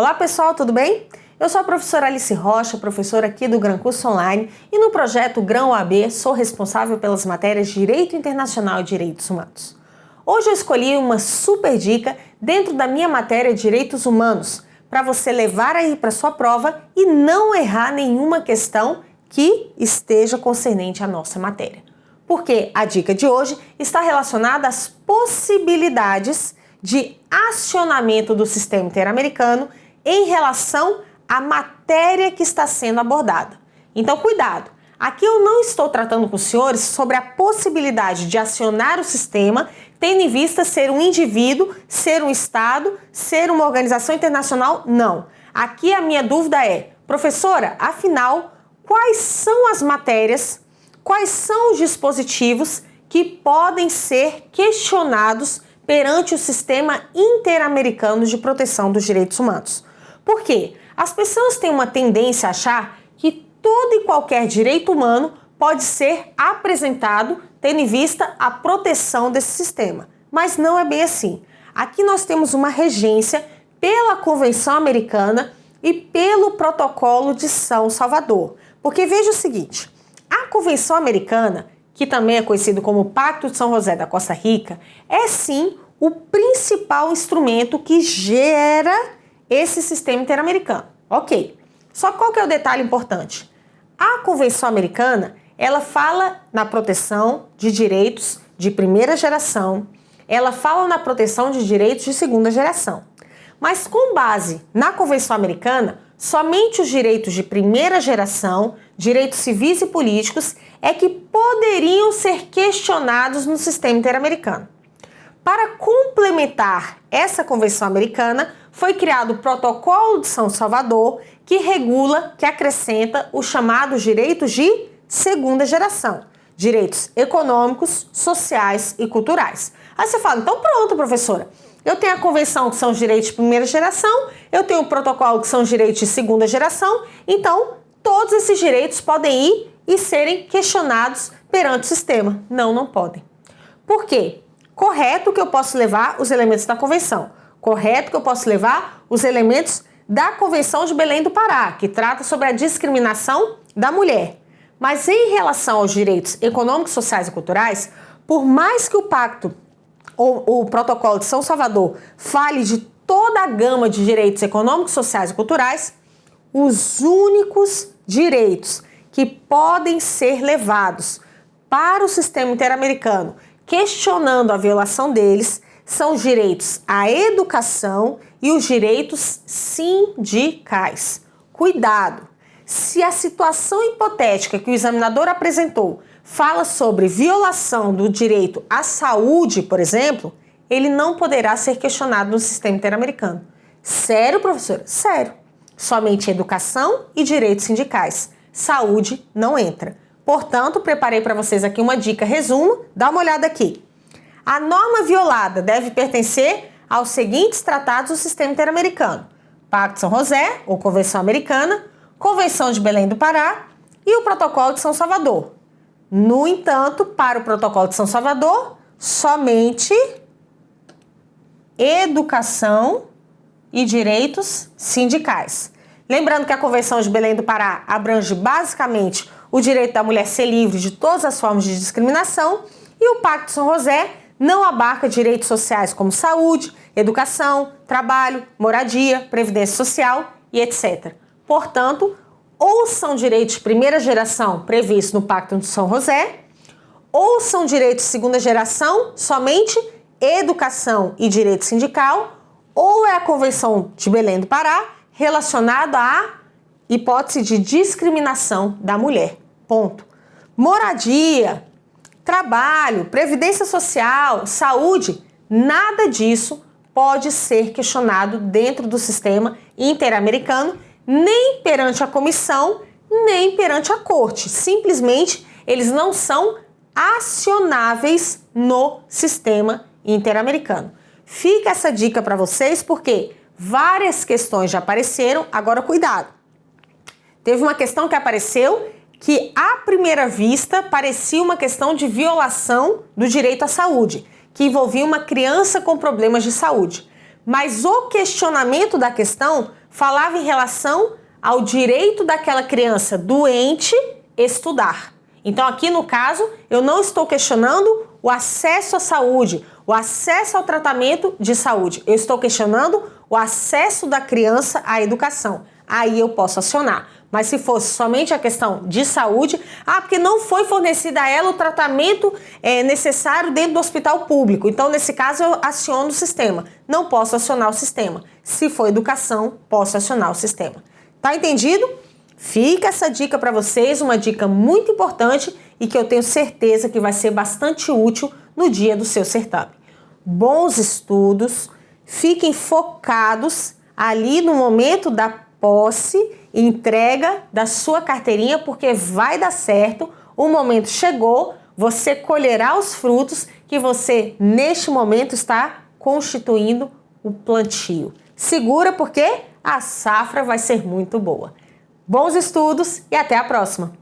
Olá pessoal, tudo bem? Eu sou a professora Alice Rocha, professora aqui do Gran Curso Online e no projeto Grão AB sou responsável pelas matérias Direito Internacional e Direitos Humanos. Hoje eu escolhi uma super dica dentro da minha matéria Direitos Humanos para você levar aí para sua prova e não errar nenhuma questão que esteja concernente à nossa matéria. Porque a dica de hoje está relacionada às possibilidades de acionamento do sistema interamericano em relação à matéria que está sendo abordada. Então, cuidado! Aqui eu não estou tratando com os senhores sobre a possibilidade de acionar o sistema, tendo em vista ser um indivíduo, ser um Estado, ser uma organização internacional, não. Aqui a minha dúvida é, professora, afinal, quais são as matérias, quais são os dispositivos que podem ser questionados perante o sistema interamericano de proteção dos direitos humanos? Por quê? As pessoas têm uma tendência a achar que todo e qualquer direito humano pode ser apresentado tendo em vista a proteção desse sistema. Mas não é bem assim. Aqui nós temos uma regência pela Convenção Americana e pelo Protocolo de São Salvador. Porque veja o seguinte, a Convenção Americana, que também é conhecido como Pacto de São José da Costa Rica, é sim o principal instrumento que gera esse sistema interamericano. Ok. Só qual que é o detalhe importante? A Convenção Americana, ela fala na proteção de direitos de primeira geração, ela fala na proteção de direitos de segunda geração. Mas com base na Convenção Americana, somente os direitos de primeira geração, direitos civis e políticos, é que poderiam ser questionados no sistema interamericano. Para complementar essa Convenção Americana, foi criado o Protocolo de São Salvador, que regula, que acrescenta os chamados direitos de segunda geração, direitos econômicos, sociais e culturais. Aí você fala, então pronto, professora, eu tenho a convenção que são os direitos de primeira geração, eu tenho o protocolo que são os direitos de segunda geração, então todos esses direitos podem ir e serem questionados perante o sistema. Não, não podem. Por quê? Correto que eu posso levar os elementos da convenção. Correto que eu posso levar os elementos da Convenção de Belém do Pará, que trata sobre a discriminação da mulher. Mas em relação aos direitos econômicos, sociais e culturais, por mais que o pacto ou o protocolo de São Salvador fale de toda a gama de direitos econômicos, sociais e culturais, os únicos direitos que podem ser levados para o sistema interamericano, questionando a violação deles, são os direitos à educação e os direitos sindicais. Cuidado! Se a situação hipotética que o examinador apresentou fala sobre violação do direito à saúde, por exemplo, ele não poderá ser questionado no sistema interamericano. Sério, professora? Sério. Somente educação e direitos sindicais. Saúde não entra. Portanto, preparei para vocês aqui uma dica resumo. Dá uma olhada aqui. A norma violada deve pertencer aos seguintes tratados do sistema interamericano. Pacto de São José, ou Convenção Americana, Convenção de Belém do Pará e o Protocolo de São Salvador. No entanto, para o Protocolo de São Salvador, somente educação e direitos sindicais. Lembrando que a Convenção de Belém do Pará abrange basicamente o direito da mulher ser livre de todas as formas de discriminação e o Pacto de São José não abarca direitos sociais como saúde, educação, trabalho, moradia, previdência social e etc. Portanto, ou são direitos de primeira geração previstos no Pacto de São José, ou são direitos de segunda geração, somente educação e direito sindical, ou é a Convenção de Belém do Pará relacionada à hipótese de discriminação da mulher. Ponto. Moradia, trabalho, previdência social, saúde, nada disso pode ser questionado dentro do sistema interamericano, nem perante a comissão, nem perante a corte. Simplesmente eles não são acionáveis no sistema interamericano. Fica essa dica para vocês porque várias questões já apareceram, agora cuidado. Teve uma questão que apareceu que à primeira vista parecia uma questão de violação do direito à saúde, que envolvia uma criança com problemas de saúde. Mas o questionamento da questão falava em relação ao direito daquela criança doente estudar. Então, aqui no caso, eu não estou questionando o acesso à saúde, o acesso ao tratamento de saúde. Eu estou questionando o acesso da criança à educação. Aí eu posso acionar. Mas se fosse somente a questão de saúde, ah, porque não foi fornecido a ela o tratamento é, necessário dentro do hospital público. Então, nesse caso, eu aciono o sistema. Não posso acionar o sistema. Se for educação, posso acionar o sistema. Tá entendido? Fica essa dica para vocês, uma dica muito importante e que eu tenho certeza que vai ser bastante útil no dia do seu certame. Bons estudos, fiquem focados ali no momento da posse entrega da sua carteirinha, porque vai dar certo. O momento chegou, você colherá os frutos que você, neste momento, está constituindo o plantio. Segura porque a safra vai ser muito boa. Bons estudos e até a próxima!